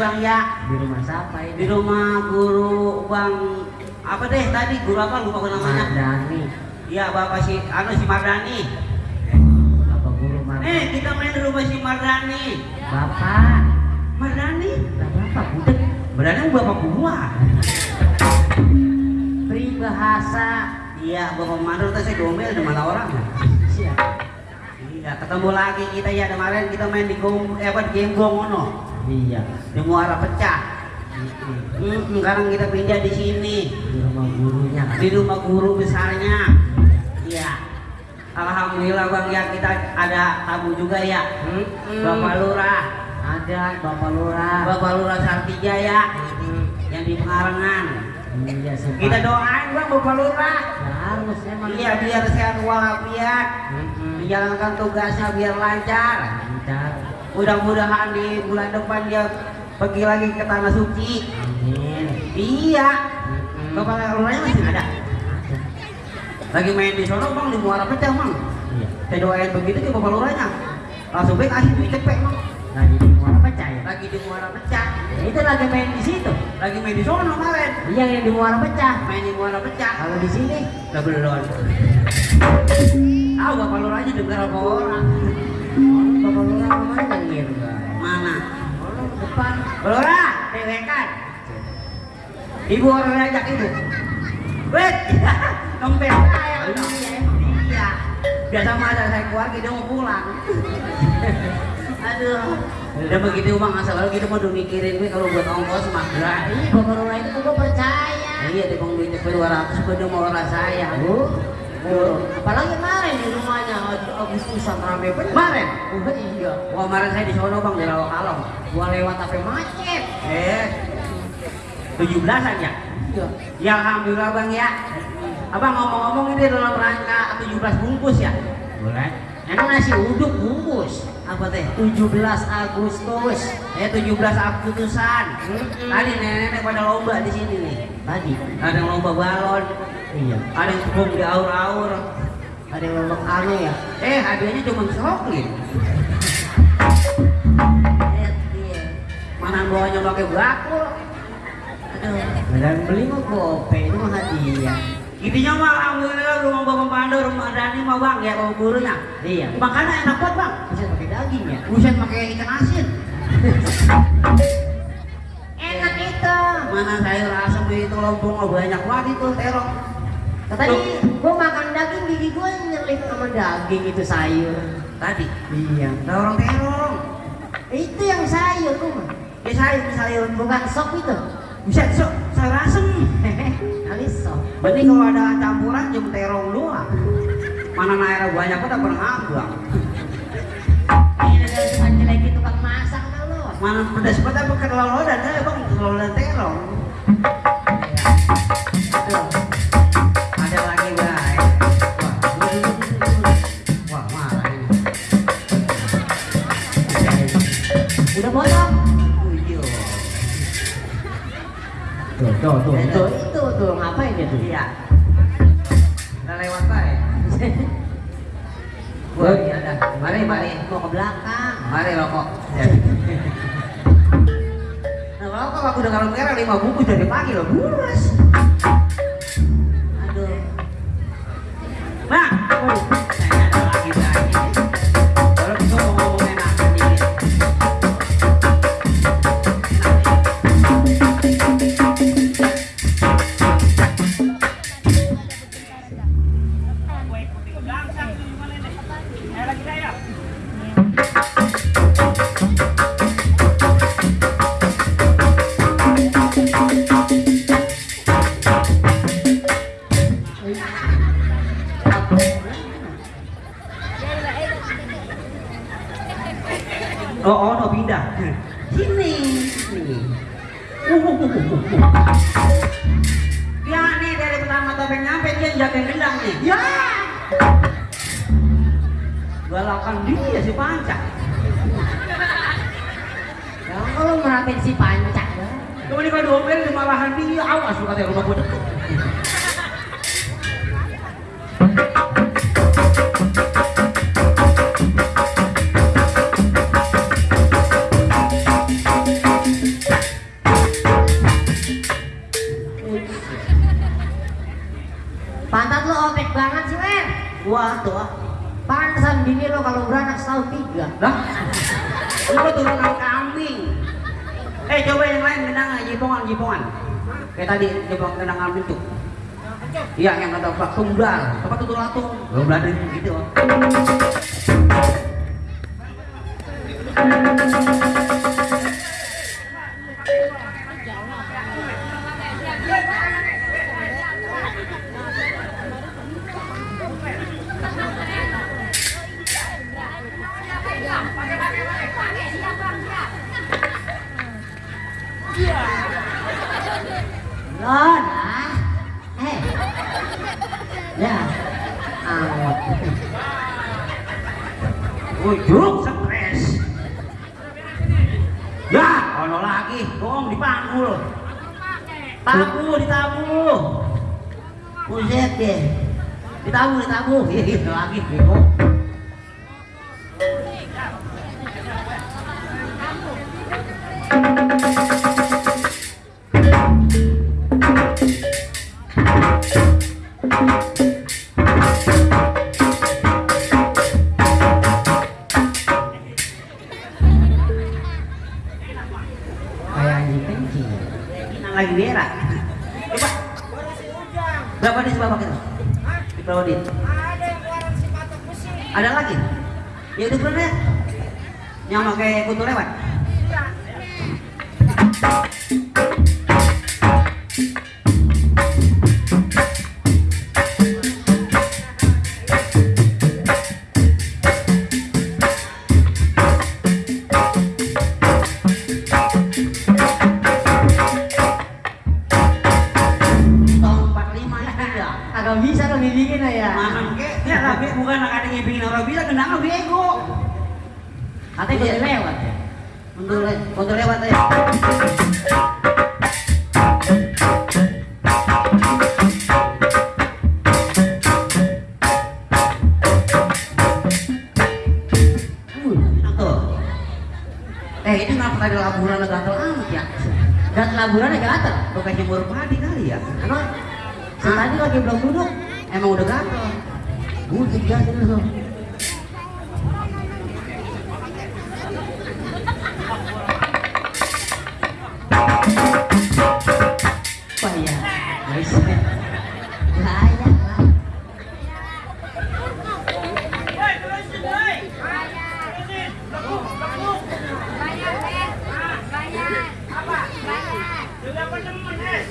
bang ya Di rumah siapa di ini? rumah guru bang apa deh tadi guru apa lupa gue namanya Mardani. iya bapak si anu si Mardani Apa guru Nih, kita main di rumah si Mardani. Bapak. Mardani? Bapak budek. Mardani bapak gua. Peribahasa. Iya, bapak Mandor tuh saya domel di mana orang ya? Siap. Iya, ketemu lagi kita ya kemarin kita main di gong, eh apa di Genggong ono. Iya. Di muara pecah. Hmm, sekarang kita pindah di sini Di rumah gurunya. di rumah guru besarnya. Iya. Alhamdulillah bang ya kita ada tamu juga ya. Hmm, Bapak Lurah, Ada Bapak Lurah. Bapak Lurah Sartija ya, Hmm. yang di Pengarengan. Iya. Kita doain bang Bapak Lurah. Harus emang. Iya biar sehat walafiat, Hmm. menjalankan tugasnya biar lancar. Lancar. Mudah-mudahan di bulan depan dia pergi lagi ke tanah suci. Amin. Iya. Hmm. Bapak Lurahnya masih ada. Lagi main di sono bang di muara pecah bang. Iya. Saya doain begitu ke Bapak Lurahnya. Langsung baik kasih duit cepet bang. Lagi di muara pecah ya. Lagi di muara pecah. Ya, Itu lagi main di situ. Lagi main di sono kemarin. Iya yang di muara pecah. Main di muara pecah. Kalau di sini, Udah belum. Tahu Bapak Lurahnya dengar apa orang? Bapak Lurah, dewekan. Ibu orang ajak ibu. Wait, dompet saya. Iya, Iya. Biasa masa saya keluar dia mau pulang. Aduh. Udah begitu bang, asal kalau gitu mau mikirin gue kalau buat ongkos mah Nah, Bapak Lurah itu gua percaya. Iya, di bang duitnya dua ratus, gue udah mau orang saya. Oh, Apalagi kemarin di rumahnya Agustusan rame bener. Kemarin? Oh, iya. Wah, kemarin saya di sono bang di Rawa Kalong. Gua lewat apa macet. Eh, tujuh belasan ya? Iya. Ya alhamdulillah bang ya. Abang ngomong-ngomong ini dalam rangka 17 bungkus ya? Boleh. Emang nasi uduk bungkus. Apa teh? 17 Agustus. Eh 17 Agustusan. Mm-mm. Tadi nenek-nenek pada lomba di sini nih. Tadi. Ada yang lomba balon, Iya. ada yang tepung di aur-aur. Ada yang ngomong anu ya. Eh hadiahnya cuma seroklin. Eh, iya. Mana bawanya pakai bakul. Aduh. Dan beli mah gope itu mah hadiah. Intinya mah alhamdulillah rumah bapak Pandu, rumah Dani mah bang ya bapak gurunya. Iya. Makannya enak banget bang. Bisa pakai daging ya. Buset pakai ikan asin. Enak itu. Mana sayur asam itu lompong oh, banyak banget itu terong. Tadi gua makan daging gigi gua nyelip sama daging itu sayur. Tadi Iya. orang terong. Itu yang sayur tuh. Ya sayur sayur Bukan sop itu. Buset sok sayur asem. Alis sop. Berarti kalau ada campuran cuma terong doang. Mana naira banyak pada pernah ngambang. Ini ada tukang jelek tukang masak lo. Mana pedas pada pakai lolo dan ada bang lolo dan terong. Aduh. Ada lagi baik. Wah, wah marah ini. Udah potong. Tuh, tuh, tuh, tuh, itu tuh ngapain dia tuh? Iya. Udah lewat baik. Wah, iya dah. Mari, mari. Mau ke belakang. Mari rokok. Nah, rokok aku udah kalau merah lima bungkus dari pagi loh. Buras. Aduh. Oh, Sini. Ya nih dari pertama topeng nyampe dia jaga gendang nih. Ya. Galakan dia si panca. Ya kalau merhatiin si pancak ya. Kemudian kalau diomelin dimarahan dia, awas lu katanya rumah gua deket. Jipongan. Kayak tadi coba genangan bentuk. Iya yang kata Pak Tunggal, apa tuh latung? Belum ada gitu.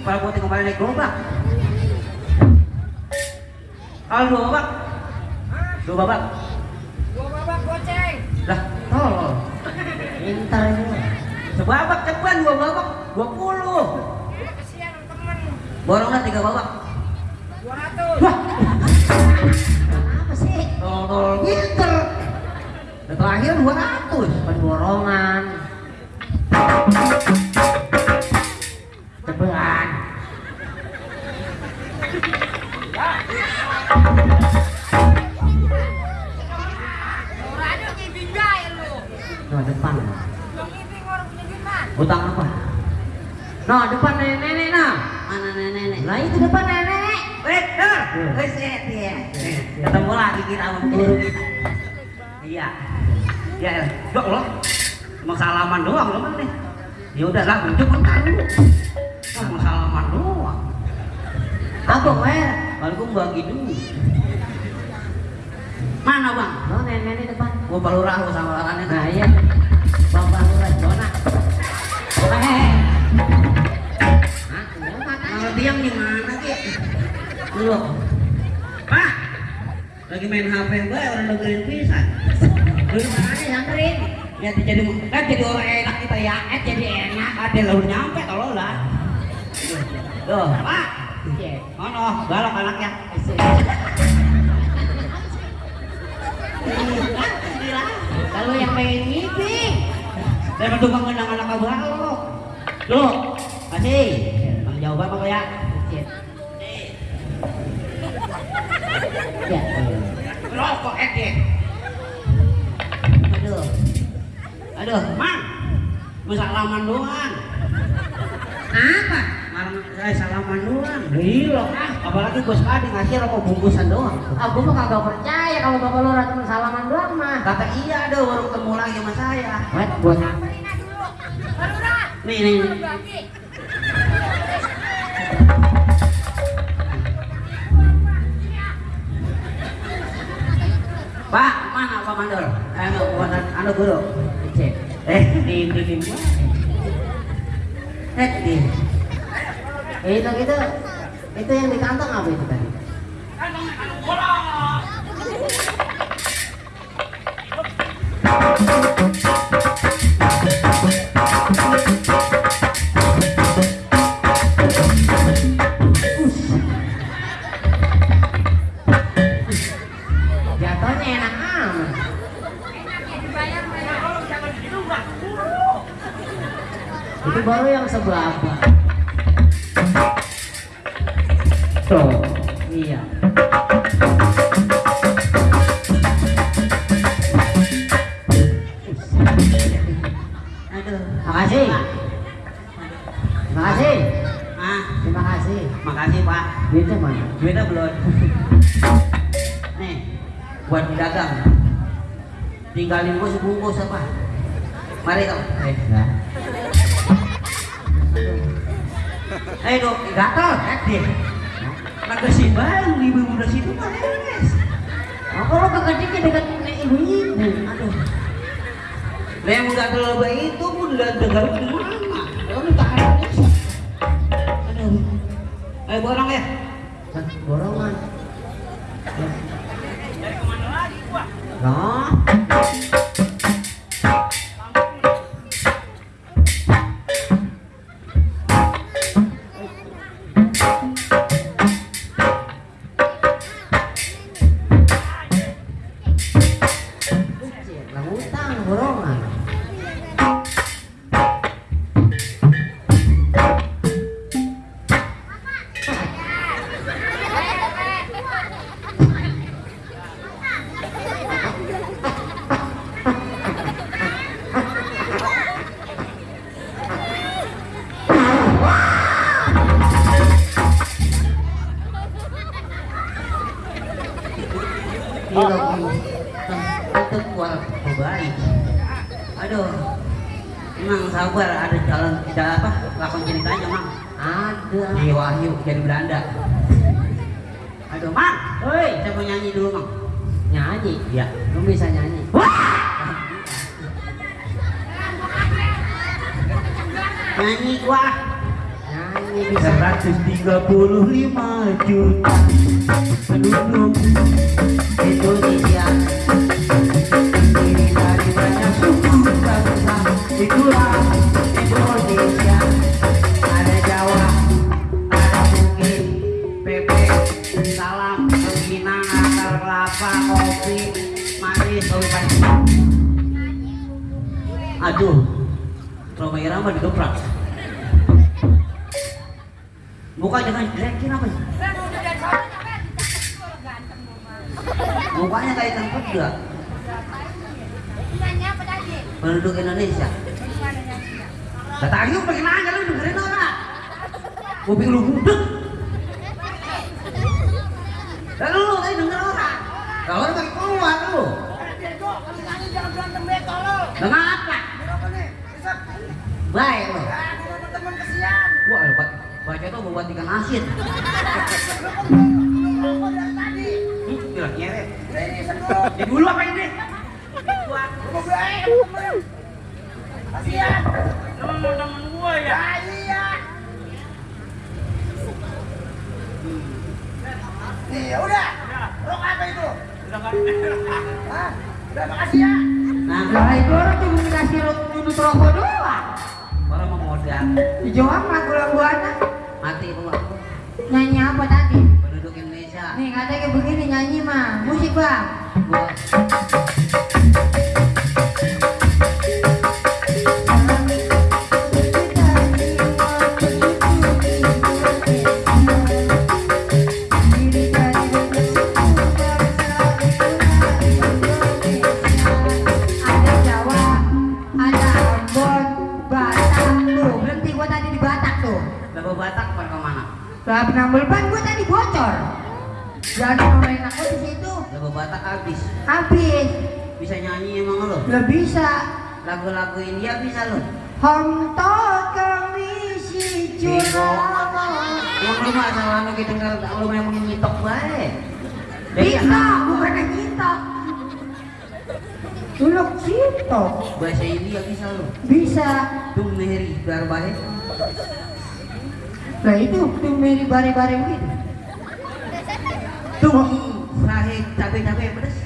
ke para putih kemarin naik gerobak. Kalau dua babak, dua babak, Gua babak goceng. lah tolol. Pintar ini. Sebabak ceban dua babak, dua puluh. Eh, kesian temen. Borongnya tiga babak. 200. Wah, Apa sih? tolol pinter. Dan terakhir dua ratus. Pendorongan. No, depan nenek-nenek nah. Mana nenek-nenek? Lah itu depan nenek. Wait, set ya. Ketemu lagi kita sama guru kita. Iya. Ya, ya. Allah. Cuma salaman doang loh nih. Ya udahlah, bentuk bentar dulu. Cuma salaman doang. Apa wer? Kalau bagi dulu. Mana bang? No, nenek-nenek depan. Gue baru rahu sama orangnya. Nah, iya. Bang Bang Lurah, Dona. Diam gimana sih? Lu. Pak, lagi main HP gue orang dengerin pisan. Lu mana nyamperin? Ya jadi kan jadi orang enak kita ya, eh jadi enak. Ada lalu nyampe kalau lah. Tuh, Pak. Iya. Ono, galak anaknya. Kalau yang pengen ngiping. Saya mau tukang menang anak kabar lo. Lo, kasih. Bang ya? Ya. Rokok eke. Aduh. Aduh, Mang. Mau salaman doang. Apa? Saya salaman doang. Gila ah, apalagi bos Kadi ngasih rokok bungkusan doang. Aku mah kagak percaya kalau bapak lu cuma salaman doang mah. Kata iya ada baru ketemu lagi sama saya. Wet, buat Nih, nih. Pak, mana Pak Mandor? Buatan anu guru. Eh, di di di. Eh, di. Eh, itu itu itu yang di kantong apa itu tadi? Jatuhnya Nyeret. Ini sebelum. Di dulu apa ini? Lu mau gue temen. Temen-temen gue ya. Ya iya. Nih, ya udah. Rok apa itu? Udah kan. Hah? Udah makasih ya. Nah, itu orang cuma dikasih lu duduk rokok doang. orang mau modal. Dijawab mah gula guana. Mati gua. Nyanyi apa tadi? Penduduk ada. Nih ada kayak begini nyanyi mah. Musik bang. Batak tuh. Bapak Batak mana? ke mana? Bapak Nambulban gue tadi bocor. Jangan ngomongin aku di situ. Lagu Batak habis. Habis. Bisa nyanyi emang lo? Lah bisa. Lagu-lagu India bisa lo? Honto kami si curang. Emang lu mah asal anu kita denger lu memang nyitok bae. Bisa, bukan nyitok. Dulu sitok. bahasa India bisa lo. Bisa. Tum mehri biar bae. Lah itu tuh meri bare-bare begitu. Tum sahe cabe-cabe pedes.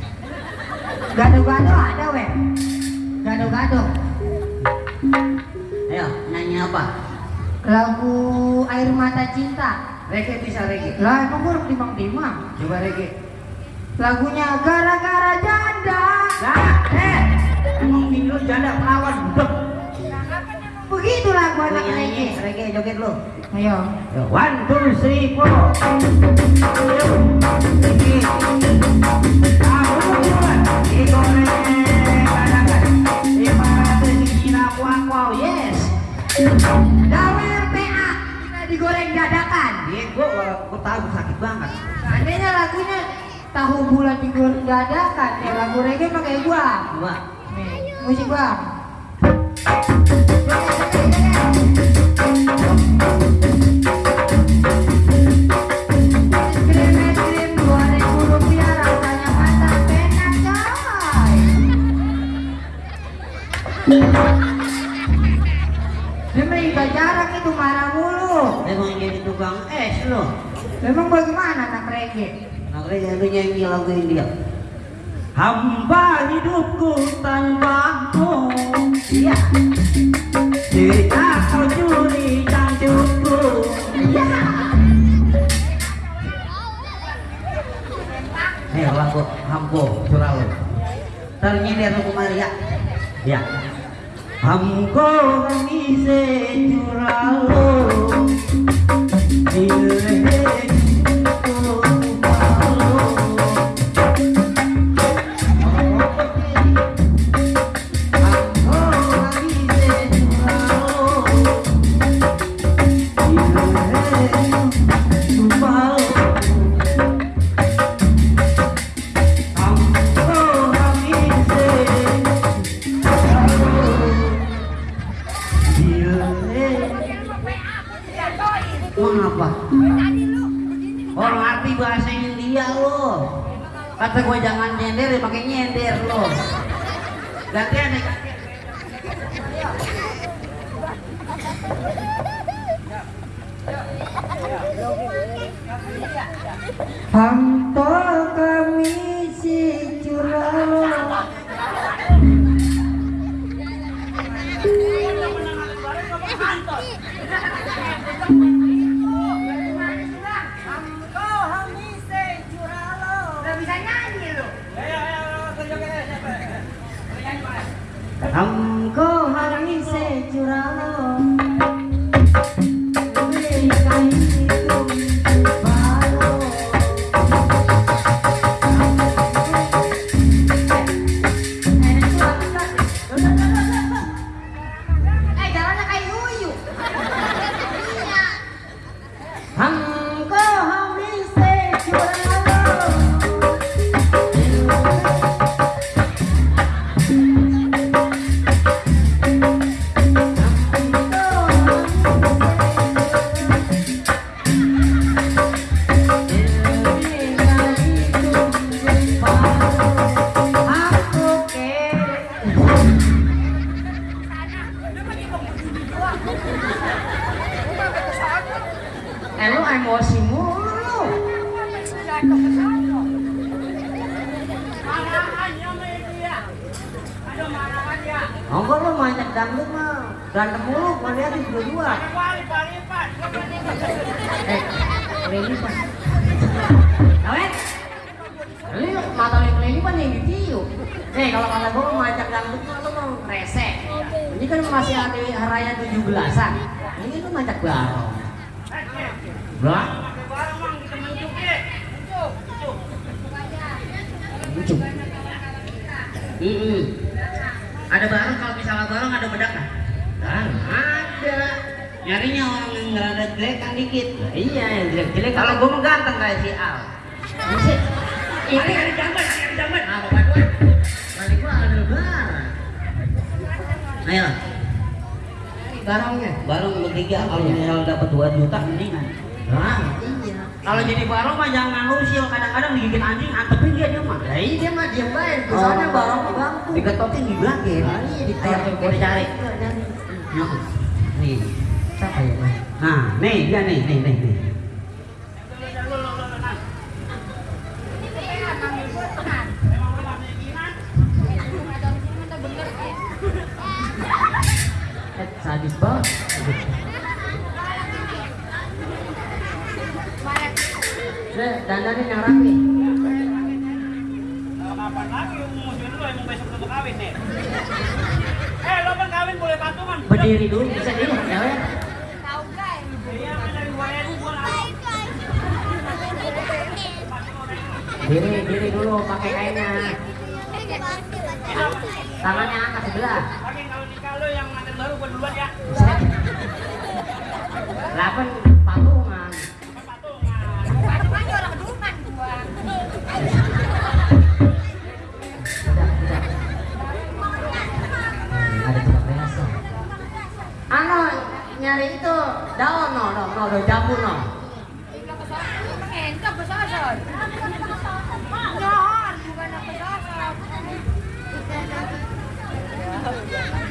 Gado-gado ada weh. Gado-gado. Ayo nyanyi apa? Lagu air mata cinta. Reggae bisa reggae. Lah emang gua timang-timang. Coba reggae. Lagunya gara-gara janda. Nah, eh, emang video janda perawan budek. Begitu lagu Lu anak reggae. reggae joget lo. Ayo. Yo, One, two, three, four. Ayo, reggae. Aku buat digoreng kadakan. Ibarat dikira kuak-kuak, yes. Dawer PA kita digoreng dadakan. Iya, gua gua tahu sakit banget. Seandainya lagunya tahu bulan digoreng dadakan, ya lagu reggae pakai gua. Gua Nih, musik es Memang iba jarang itu marah mulu. emang jadi tukang es lo. Memang bagaimana anak reggae? Makanya lu nyanyi lagu India. Hamba hidupku tanpamu Iya. Jika kau curi cantikku Iya. Hei curah lu Ntar nyender lu kemari ya Ya Hamko kami se curah Mengapa? Dandanin yang rapi. Kapan lagi musuhin lu emang besok untuk kawin nih? Eh, lo bang kawin boleh patungan. Berdiri dulu bisa dulu ya. ya. Iya, ada dua ribu gua. Diri, diri dulu pakai kainnya. Tangannya angkat sebelah. Lagi kalau nikah lo yang mantan baru gua duluan ya. Lapan nyari itu daun no, no, no, no, jambu no. Kepalanya,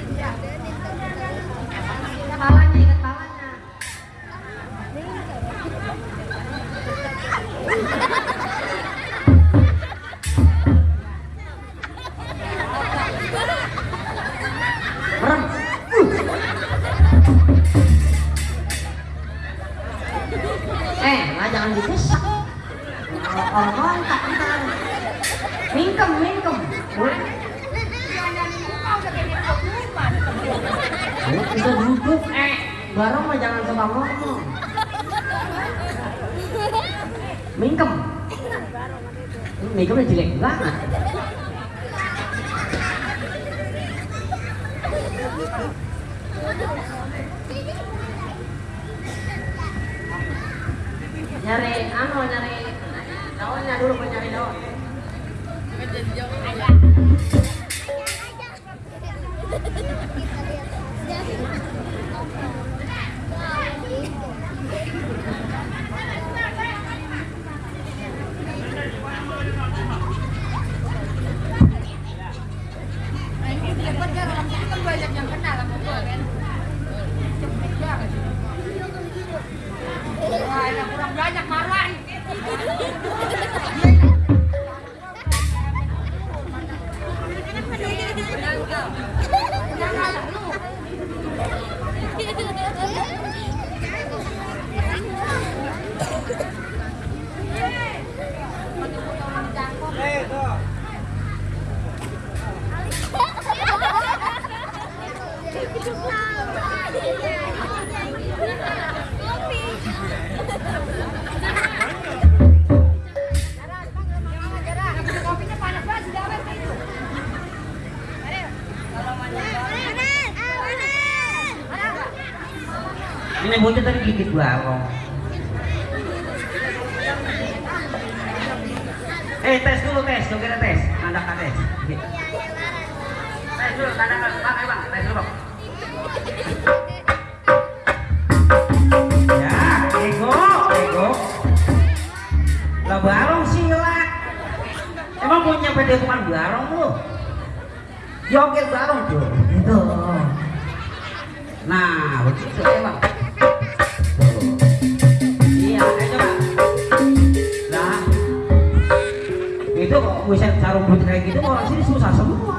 gigit barong eh tes dulu tes. Coba kita tes. Tanda tes. Tes dulu tanda bang bang. Tes dulu ya ego. Ego. Lah barong sih lah emang punya pede bukan barong lu? Joget barong tuh itu nah begitu ya bisa sarung putih kayak gitu orang sini susah semua.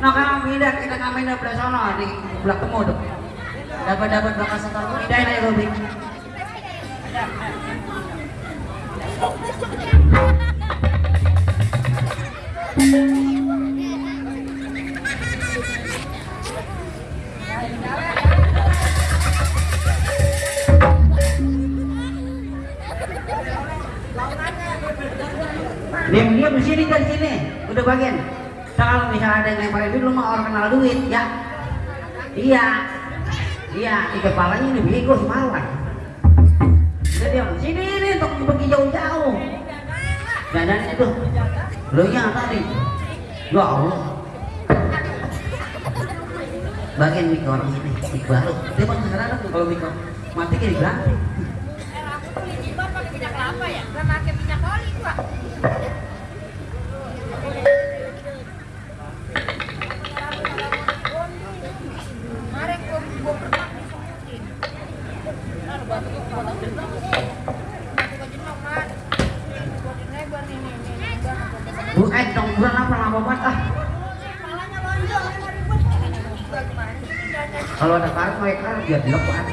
Nah kalau pindah kita ngamen dari belah sana di belah temu tuh. Dapat dapat bakal setor pindahin aja Robi diam dia, dia sini dari sini. Udah bagian. Kalau misalnya ada yang lempar duit lu mah orang kenal duit ya. Iya. Iya di kepalanya ini bego semalam. Udah di sini ini untuk pergi jauh-jauh. Dandan itu. Lu yang tadi? Ya Allah. Bagian mikor orang ini baru. Dia mau sekarang kalau mikor mati kayak berarti Eh, dong apa kalau ada karet mereka biar dilakukan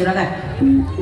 起来看，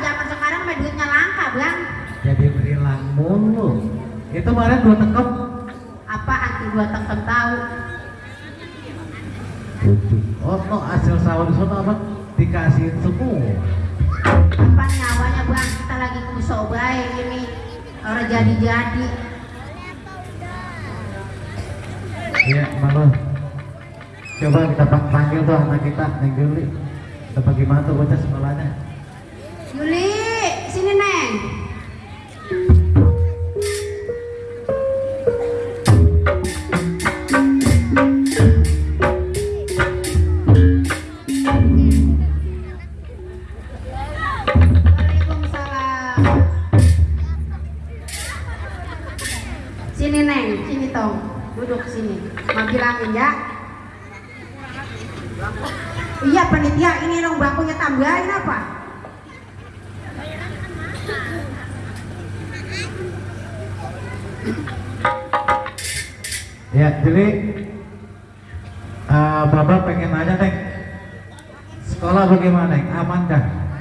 zaman sekarang mah duitnya langka bang Jadi berilang mulu. Itu kemarin dua tekep. apa anti dua tekem tahu Oh, no, hasil sawah di sana apa? Dikasihin semua. apa nyawanya bang kita lagi kusok baik ini orang jadi-jadi Iya, malu. Coba kita pang- panggil tuh anak kita, Neng Juli. Kita bagaimana tuh bocah sekolahnya?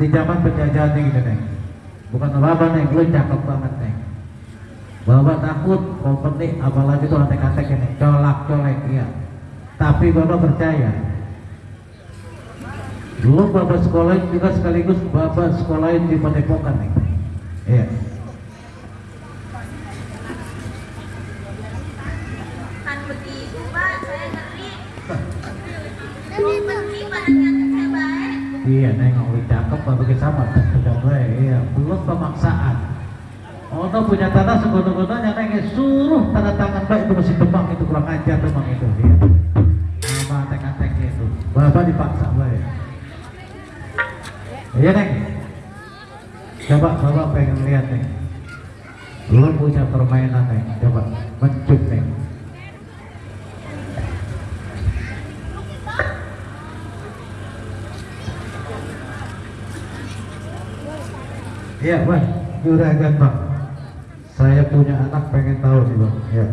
Di zaman penjajahan gitu, Neng. Bukan apa-apa, Neng. Lu cakep banget, Neng. Bapak takut kompeni, apalagi tuh antek-antek ini. Colak, colek, iya. Tapi Bapak percaya. Lu Bapak sekolahin juga sekaligus Bapak sekolahin di Padepokan, Neng. Iya. Iya, nengok lu cakep, bapak sama coba iya, belum pemaksaan. Oh, tuh punya tanah segono-gononya nengok suruh tanda tangan baik itu masih demang itu kurang ajar demang itu, iya. Sama antek-anteknya itu, bapak dipaksa baik. Iya neng, coba bapak pengen lihat neng. Lu punya permainan neng, coba mencup neng. Iya bang, juragan bang. Saya punya anak pengen tahu nih bang. Ya.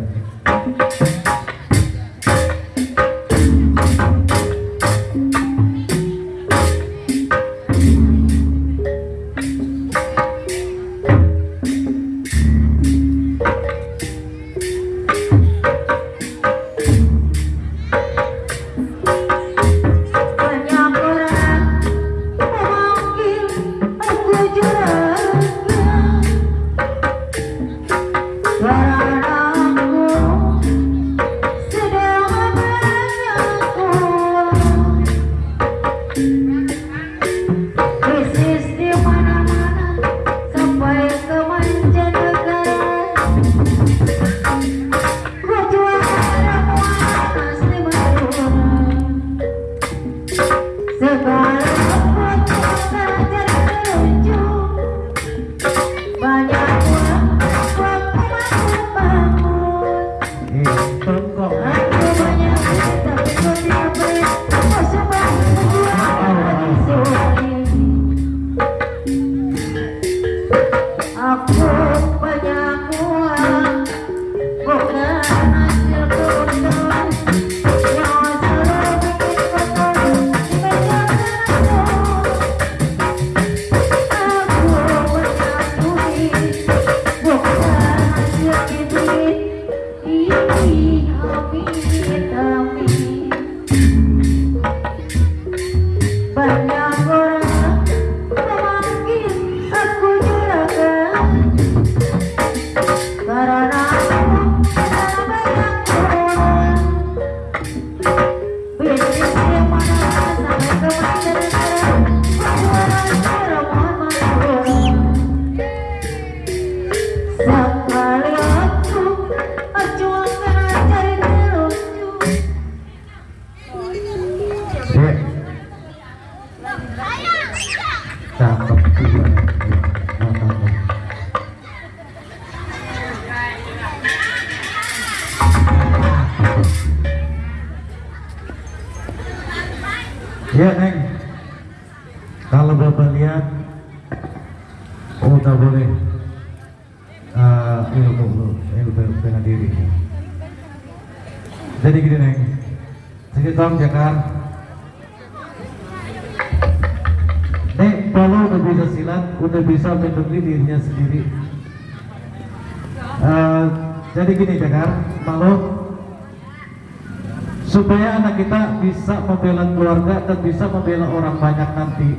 akan bisa membela orang banyak nanti.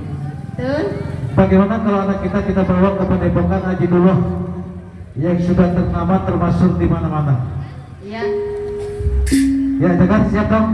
Bagaimana kalau anak kita kita bawa ke Padepokan dulu yang sudah ternama termasuk di mana-mana? Iya. Ya, jangan siap dong.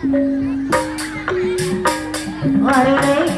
What are?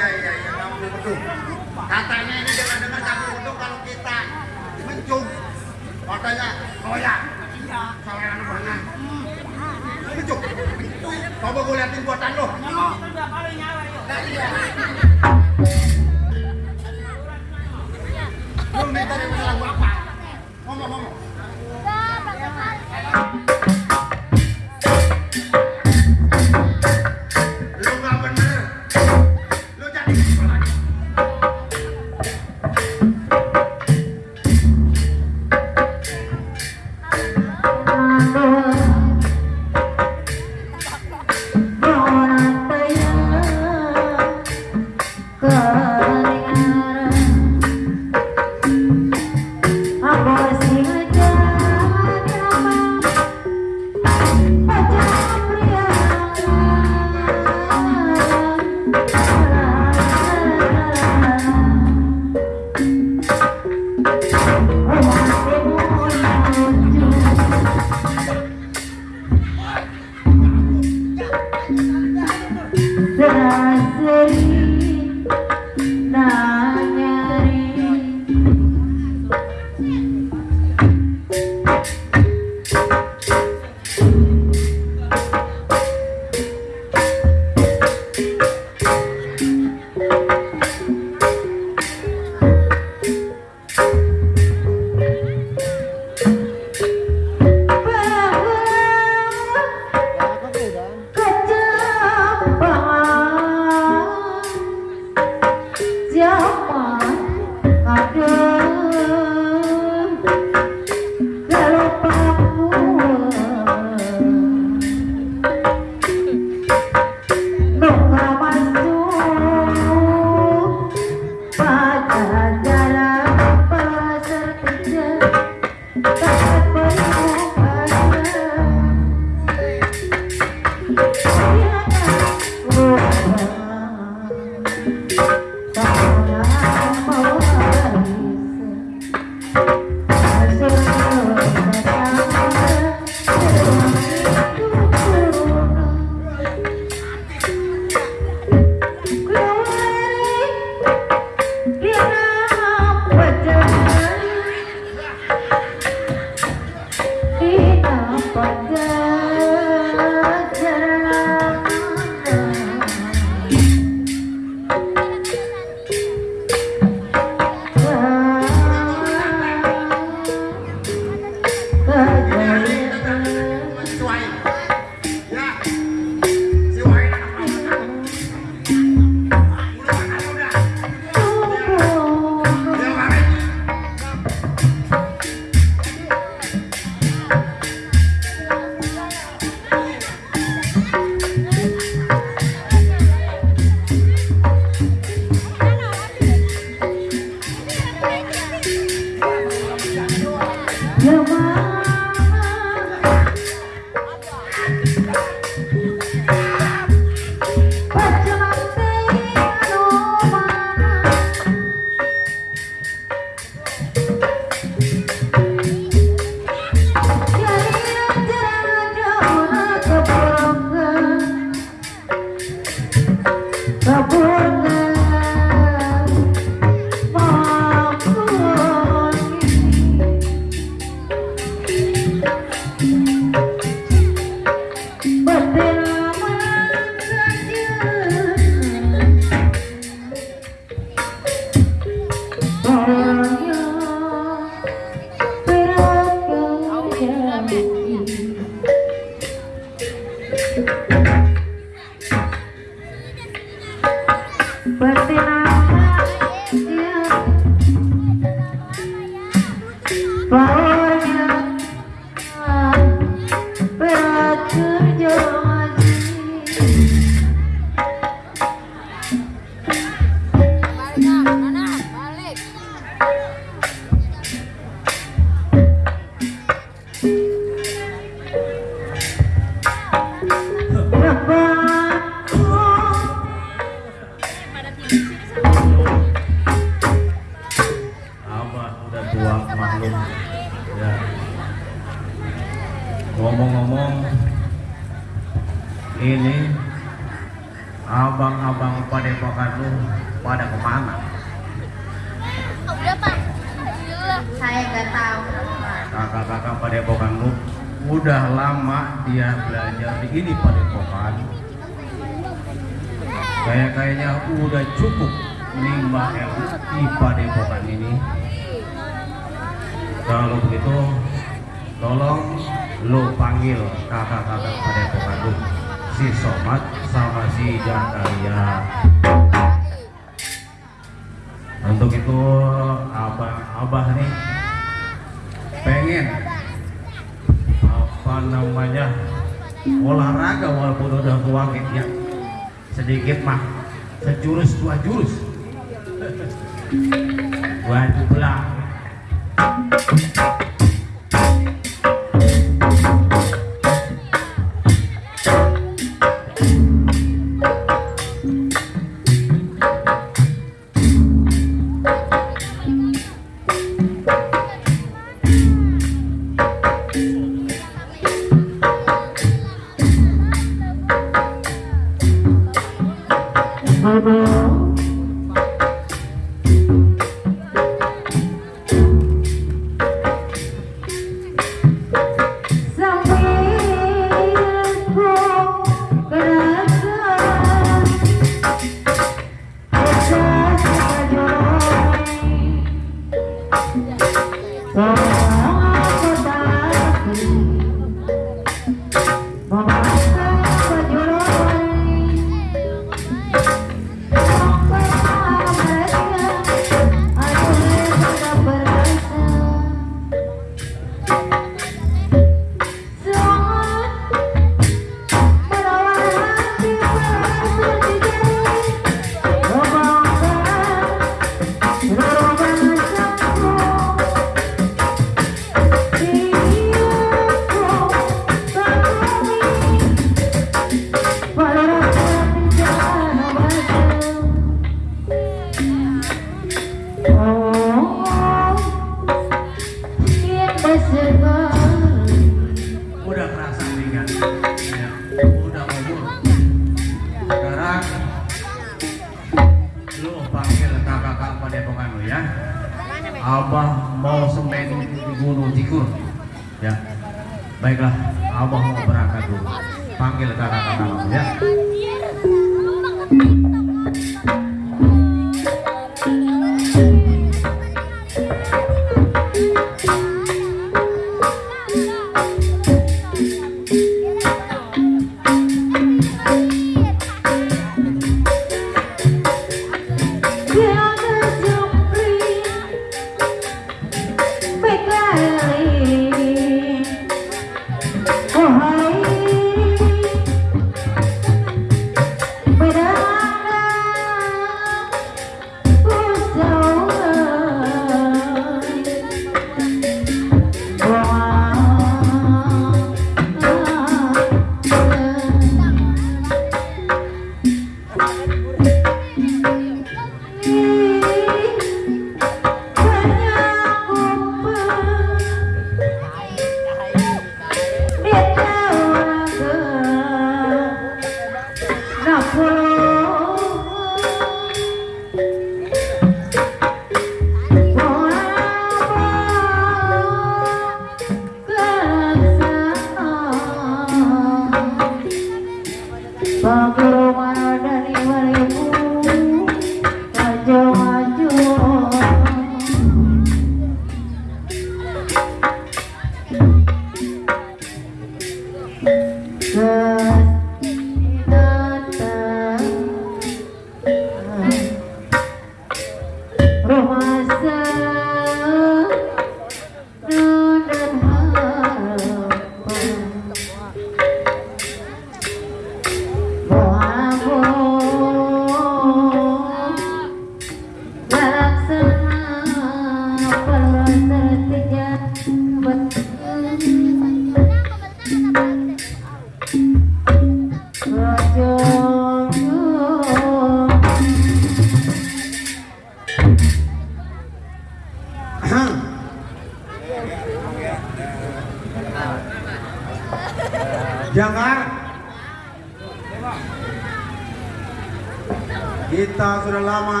Lama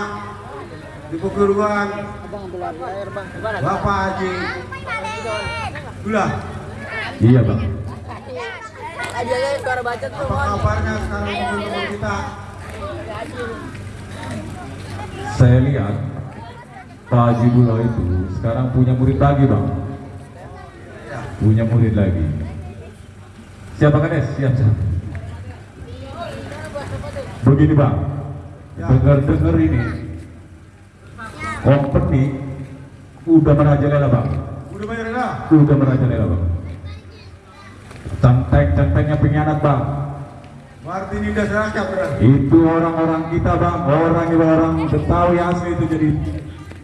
di peguruan Bapak Haji Gula. Iya bang. Apa kabarnya sekarang teman-teman kita? Saya lihat Pak Haji Bula itu sekarang punya murid lagi bang. Punya murid lagi. Siapa kades? Siap siap. Begini bang, dengar-dengar ini company udah merajalela bang. Udah dah? Udah merajalela bang. Centeng-centengnya pengkhianat bang. Berarti ini udah seracap berarti. Itu orang-orang kita bang, orang orang Betawi asli itu jadi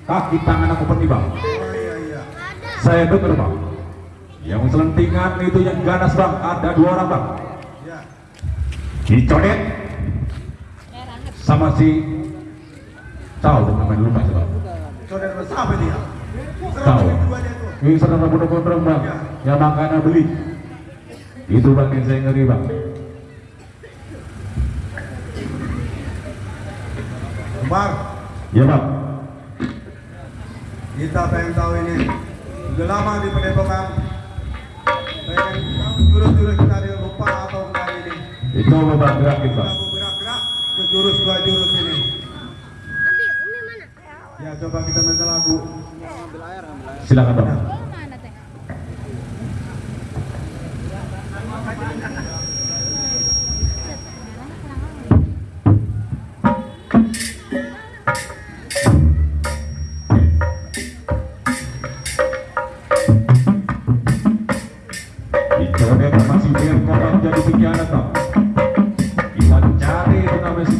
kaki tangan aku peti bang. Oh iya iya. Saya dengar bang, yang selentingan itu yang ganas bang, ada dua orang bang. Ya. Dicodet sama si tahu dengan main lupa bang. Saudara bersama dia. Tahu. Ini saudara bunuh gondrong bang, yang makanya beli. Itu bang yang saya ngeri bang. Kembar, Ya bang, kita pengen tahu ini. Udah lama di pendepokan. Pengen tahu jurus-jurus kita yang lupa atau enggak ini. itu bang gerakin Kita bang. mau gerak-gerak ke jurus dua jurus ini. Ya coba kita minta lagu. Silakan bang.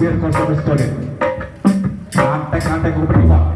Birko sama si Codet. Antek-antek berdua.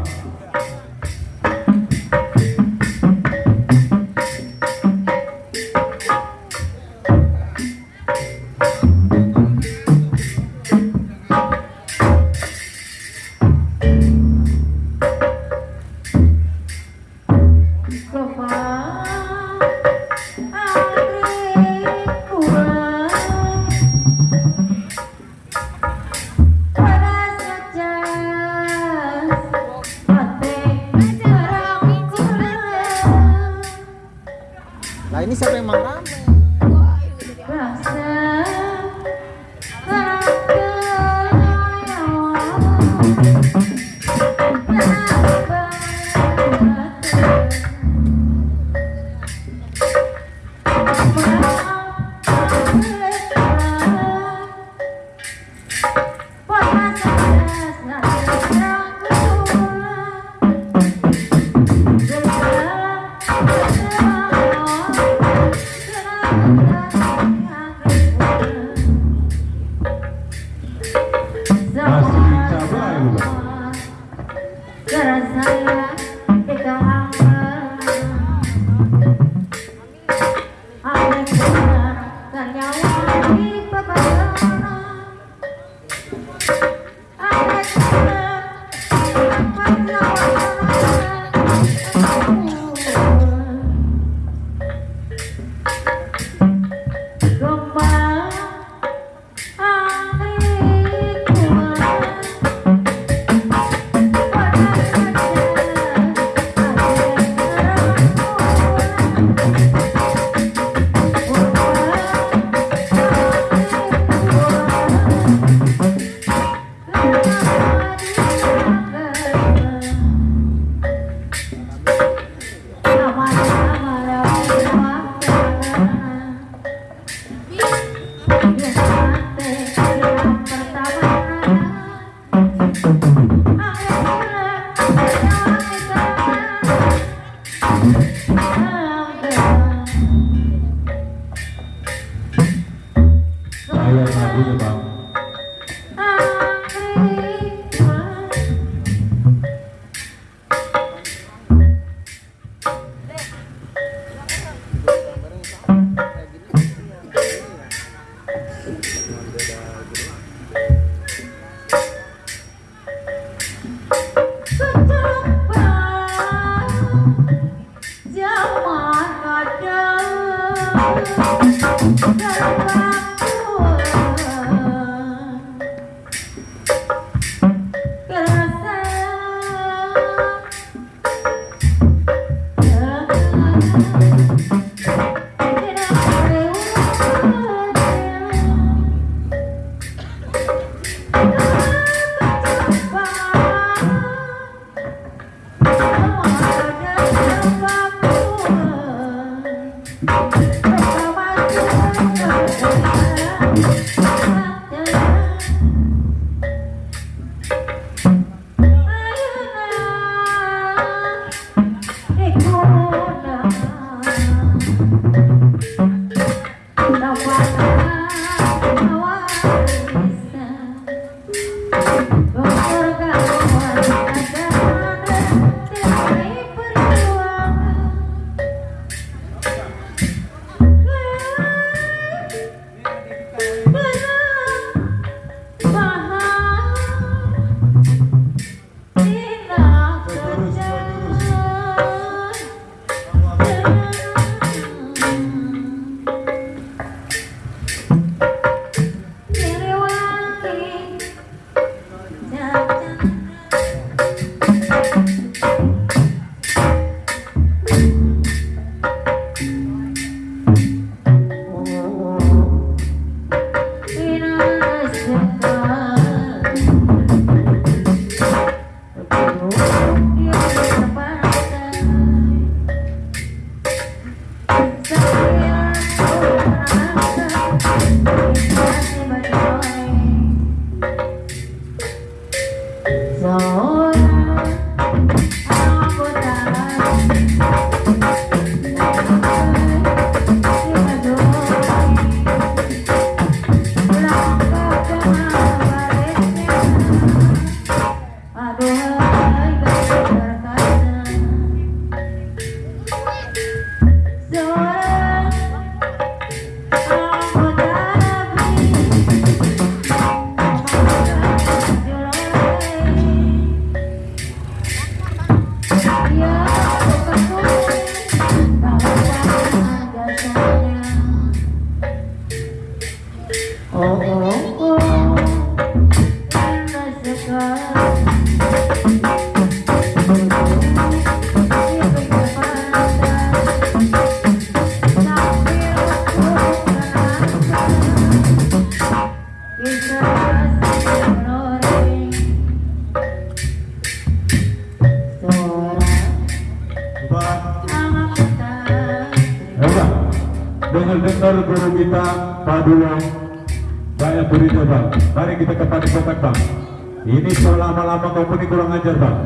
Ini selama-lama kau pergi kurang ajar bang.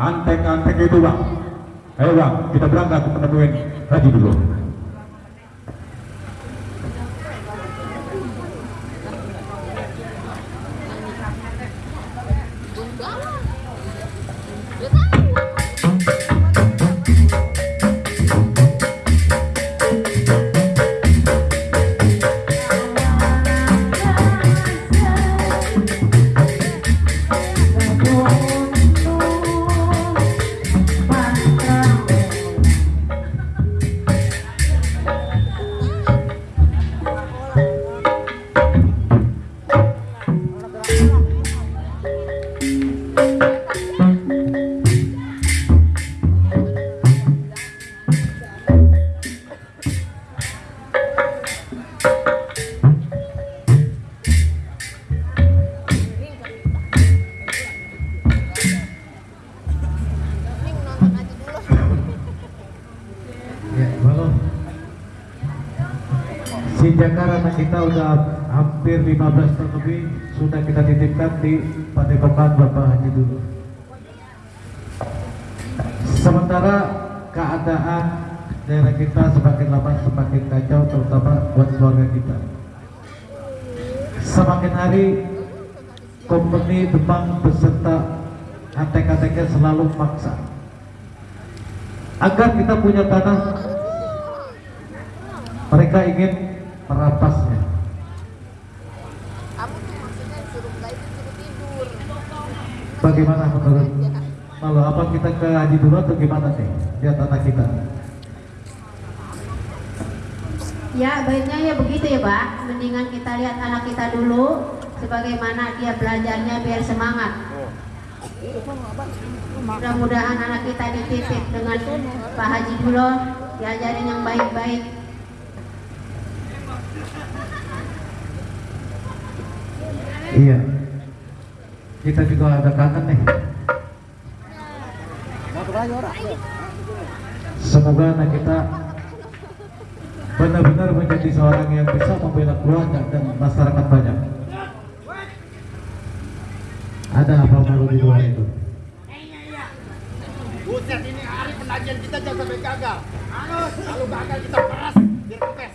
Antek-antek itu bang. Ayo bang, kita berangkat ke penemuin Haji dulu. Kita udah hampir 15 tahun lebih sudah kita titipkan di Padepokan Bapak Haji dulu. Sementara keadaan daerah kita semakin lama semakin kacau terutama buat keluarga kita. Semakin hari company Demang beserta antek-anteknya selalu maksa agar kita punya tanah mereka ingin merampasnya Kamu tuh maksudnya suruh enggak itu suruh tidur. bagaimana menurut kalau apa kita ke haji dulu atau gimana nih dia tanah kita. Ya baiknya ya begitu ya Pak. Mendingan kita lihat anak kita dulu Sebagaimana dia belajarnya biar semangat. Mudah-mudahan anak kita dititip dengan Pak Haji Dulo Diajarin yang baik-baik. Iya. Kita juga ada kangen nih semoga anak kita benar-benar menjadi seorang yang bisa membela keluarga dan masyarakat banyak ada apa malu di luar itu Buset ini hari pendajian kita jangan sampai gagal. Kalau gagal kita peras biar kempes.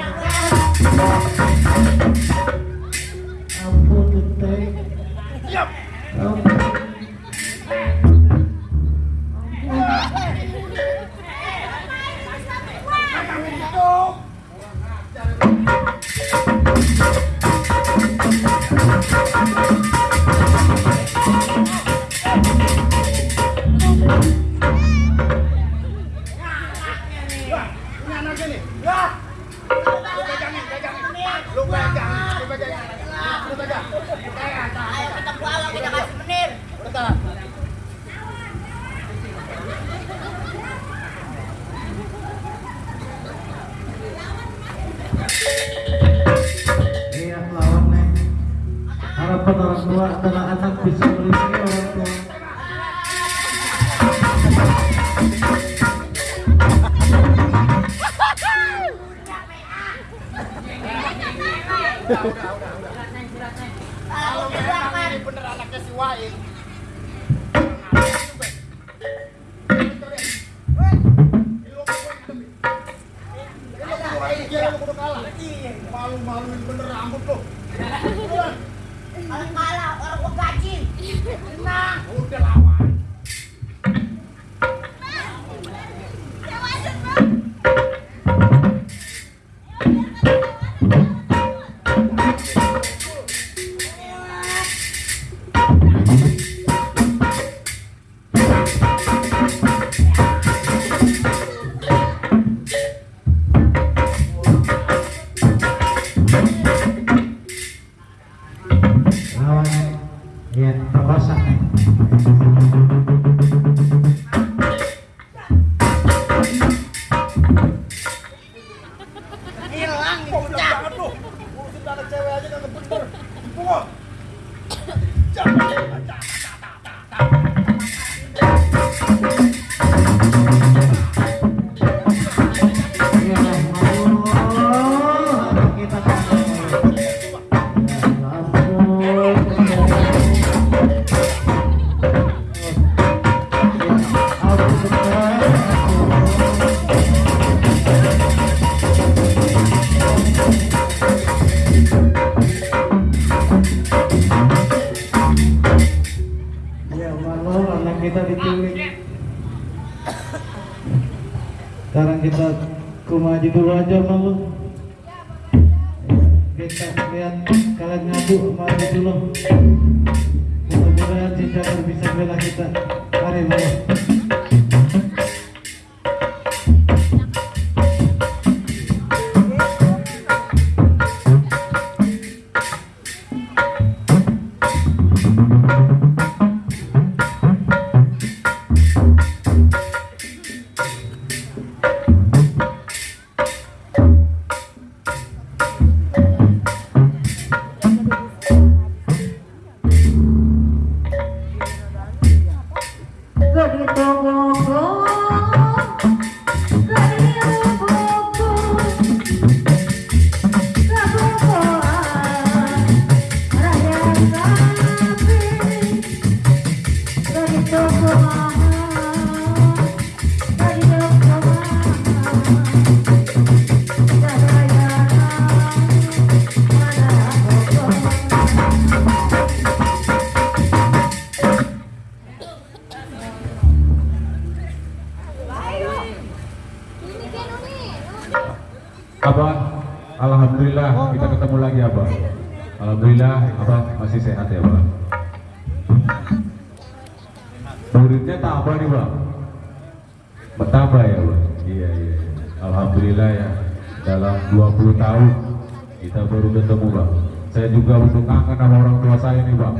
ketemu Bang. Saya juga untuk kangen sama orang tua saya nih Bang.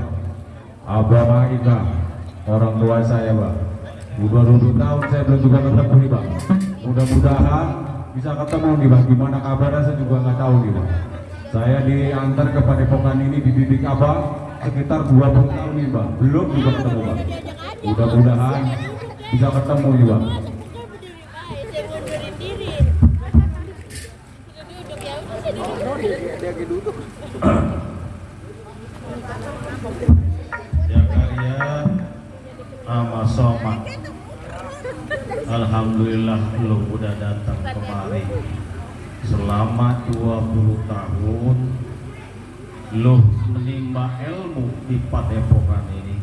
Abah Bang. Orang tua saya Bang. Udah 20 tahun saya belum juga ketemu nih Bang. Mudah-mudahan bisa ketemu nih Bang. Gimana kabarnya saya juga nggak tahu nih Bang. Saya diantar ke Padepokan ini dididik Abah sekitar 20 tahun nih Bang. Belum juga ketemu Bang. Mudah-mudahan bisa ketemu nih Bang. Selama 20 tahun Lu menimba ilmu di padepokan ini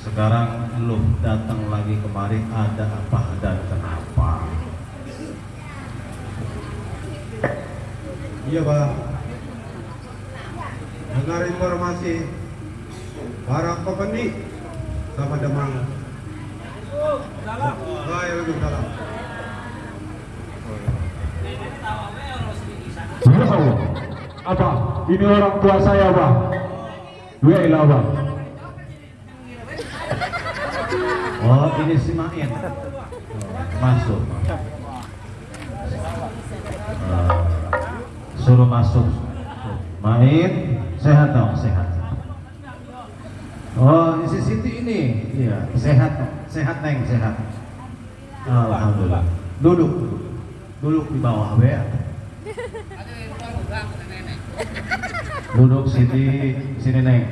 Sekarang lu datang lagi kemari Ada apa dan kenapa Iya Pak. Dengar informasi barang pembeni sama Demang. Waalaikumsalam. Apa? Ini orang tua saya, Bang. Dua ilah, Bang. Oh ini si Main. Masuk. Eh, Suruh masuk. Main Sehat dong sehat. Oh si Siti ini. Iya sehat. Sehat Neng sehat. Alhamdulillah. Duduk duduk. Di bawah ya Duduk Siti Sini Neng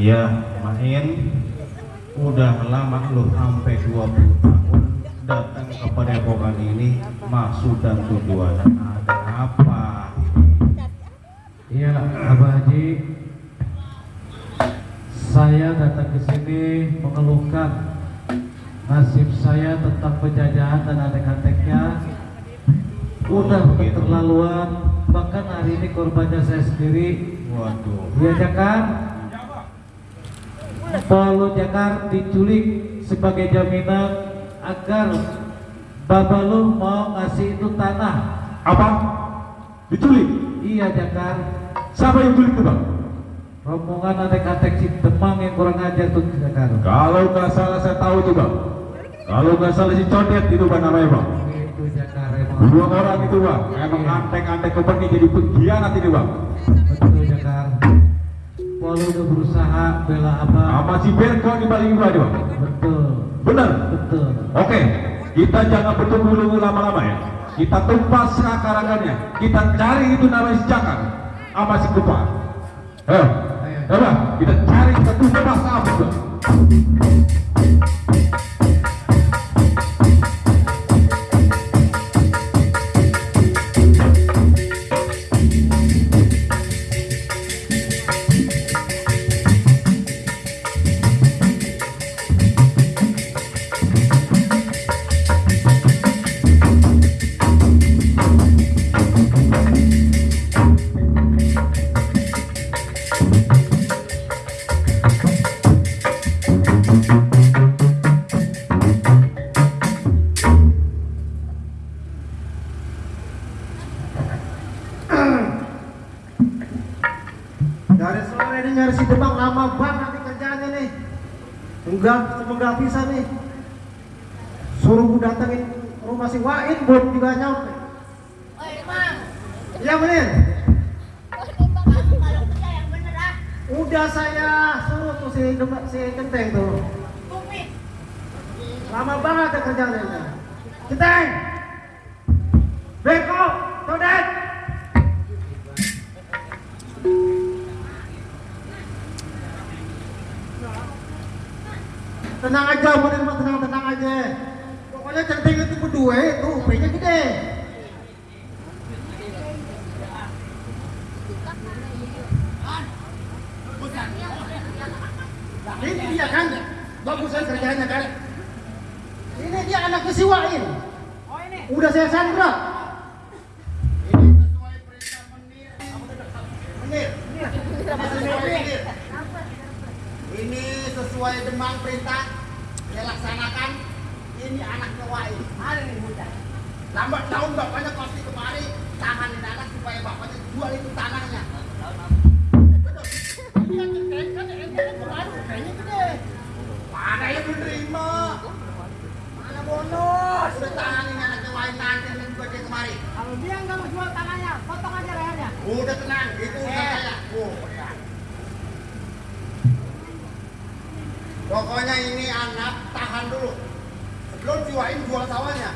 Iya, Main udah lama lu sampai 20 tahun datang ke padepokan ini maksud dan tujuan ada apa Iya, Abah Haji. Saya datang ke sini mengeluhkan nasib saya tentang penjajahan dan adek-adeknya udah keterlaluan bahkan hari ini korbannya saya sendiri. Waduh. Iya Jakar? Polo Jakar diculik sebagai jaminan agar Babalu mau ngasih itu tanah. Apa? Diculik? Iya Jakar. Siapa yang culik itu, Bang? Rombongan adek-adek si Demang yang kurang ajar tuh Jakar Kalau nggak salah saya tahu itu, Bang. Kalau nggak salah si Codet itu, Bang, namanya, Bang. itu Jakar emang Dua orang itu, Bang. Emang antek-antek keperni jadi pengkhianat ini, Bang. betul Jakar Polo udah berusaha bela Abah Sama si Berko di balik itu aja, Bang. betul Benar? betul Oke, kita jangan bertunggu-tunggu lama-lama ya. Kita tumpas akarangannya. Kita cari itu namanya si Jakar sama si Kupa. Ayo, kita cari kita tumpas apa Enggak, enggak bisa nih. Suruh gue datengin rumah si Wain belum juga nyampe. Oi, Mang. Iya bener. Udah saya suruh tuh si si Kenteng tuh. Lama banget ya kerjaannya. Kenteng. Beko, Todet. Tenang aja, bener mah tenang tenang aja. Pokoknya centeng itu berdua itu upahnya gede. Ini dia kan, bagusan kerjanya kan. Ini dia anaknya si Wain. Udah saya sandra. Ini sesuai perintah menir. Menir. Menir. Sesuai demang perintah dia laksanakan. Ini anaknya Wain. Hari ini bocah. Lambat tahun bapaknya pasti kemari tanganin anak supaya bapaknya jual itu tanahnya. Mana yang menerima? Mana bonus? Udah tanganin anaknya Wain nanti juga dia kemari. Kalau dia nggak mau jual tanahnya, potong aja lehernya. Udah tenang, itu udah saya. Oh, ya. Pokoknya ini anak tahan dulu. Sebelum Wain jual sawahnya.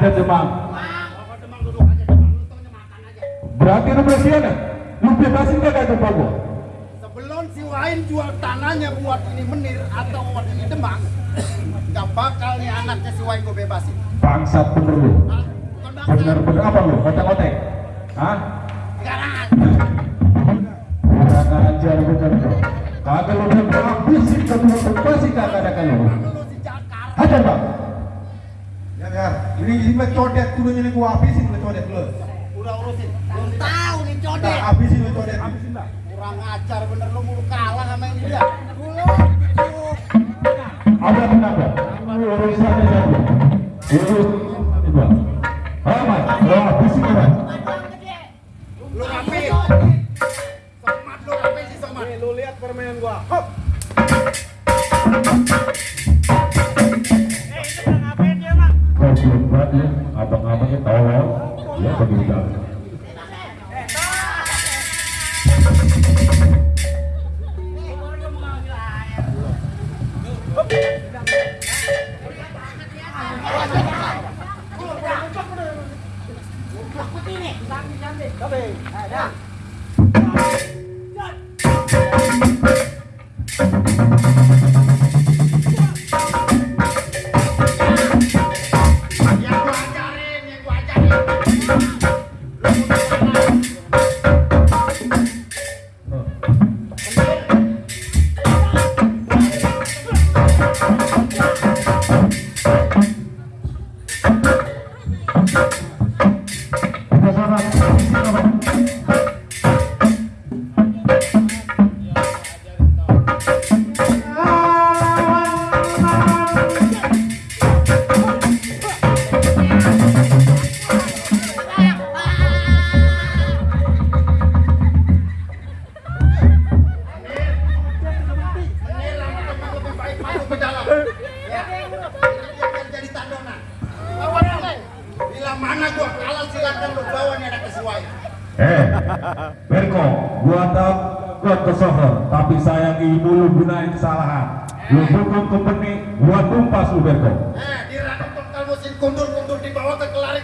Ajar demang. Demang. Lu aja. Berarti lu bebasin kagak tuh Pak gua? Sebelum si Wain jual tanahnya buat ini menir atau buat ini demang, nggak bakal nih anaknya si Wain gue bebasin. Bangsat bener lu. Bener-bener apa lu? Otek-otek? Ini ini codet dulunya nih gua habisin lu codet lu. Udah urusin. Belum tahu nih Nah, codet. habisin lu codet, habisin lah. Kurang ajar bener lu mulu kalah sama ini dia. Dulu. Ada kenapa? Urusannya satu. Urus kesalahan. Lu dukung kompeni, gua tumpas Uberko eh dirangkap tongkal mesin kundur-kundur dibawa ke kelari